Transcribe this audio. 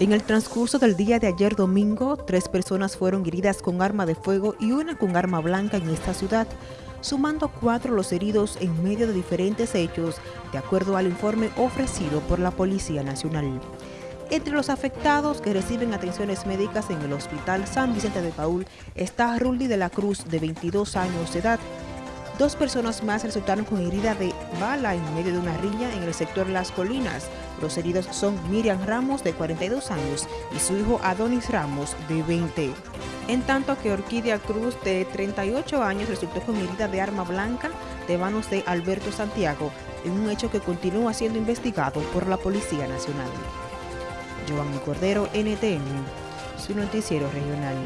En el transcurso del día de ayer domingo, tres personas fueron heridas con arma de fuego y una con arma blanca en esta ciudad, sumando cuatro los heridos en medio de diferentes hechos, de acuerdo al informe ofrecido por la Policía Nacional. Entre los afectados que reciben atenciones médicas en el Hospital San Vicente de Paul está Rulli de la Cruz, de 22 años de edad, Dos personas más resultaron con herida de bala en medio de una riña en el sector Las Colinas. Los heridos son Miriam Ramos, de 42 años, y su hijo Adonis Ramos, de 20. En tanto que Orquídea Cruz, de 38 años, resultó con herida de arma blanca de manos de Alberto Santiago, en un hecho que continúa siendo investigado por la Policía Nacional. Giovanni Cordero, NTN, su noticiero regional.